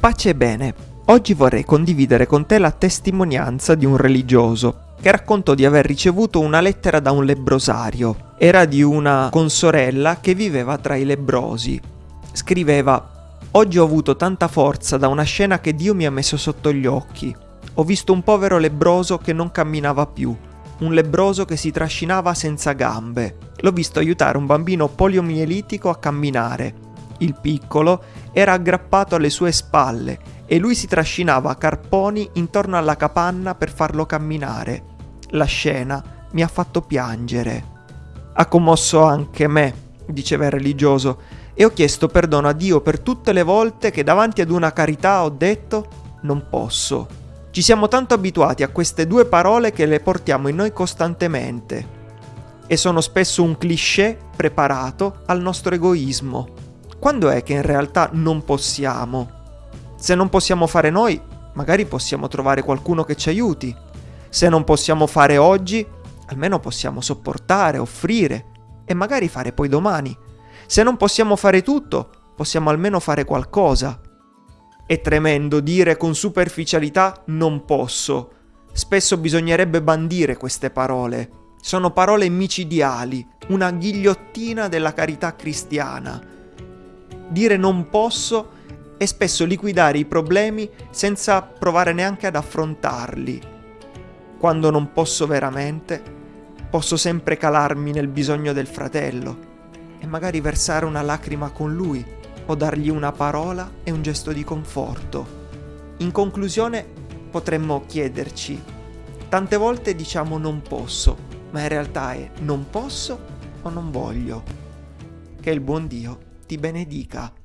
Pace e bene, oggi vorrei condividere con te la testimonianza di un religioso che raccontò di aver ricevuto una lettera da un lebrosario. Era di una consorella che viveva tra i lebrosi. Scriveva Oggi ho avuto tanta forza da una scena che Dio mi ha messo sotto gli occhi. Ho visto un povero lebroso che non camminava più, un lebroso che si trascinava senza gambe. L'ho visto aiutare un bambino poliomielitico a camminare il piccolo, era aggrappato alle sue spalle e lui si trascinava a carponi intorno alla capanna per farlo camminare. La scena mi ha fatto piangere. Ha commosso anche me, diceva il religioso, e ho chiesto perdono a Dio per tutte le volte che davanti ad una carità ho detto non posso. Ci siamo tanto abituati a queste due parole che le portiamo in noi costantemente e sono spesso un cliché preparato al nostro egoismo quando è che in realtà non possiamo? Se non possiamo fare noi, magari possiamo trovare qualcuno che ci aiuti. Se non possiamo fare oggi, almeno possiamo sopportare, offrire e magari fare poi domani. Se non possiamo fare tutto, possiamo almeno fare qualcosa. È tremendo dire con superficialità non posso. Spesso bisognerebbe bandire queste parole. Sono parole micidiali, una ghigliottina della carità cristiana dire non posso e spesso liquidare i problemi senza provare neanche ad affrontarli. Quando non posso veramente, posso sempre calarmi nel bisogno del fratello e magari versare una lacrima con lui o dargli una parola e un gesto di conforto. In conclusione potremmo chiederci, tante volte diciamo non posso, ma in realtà è non posso o non voglio. Che il buon Dio ti benedica.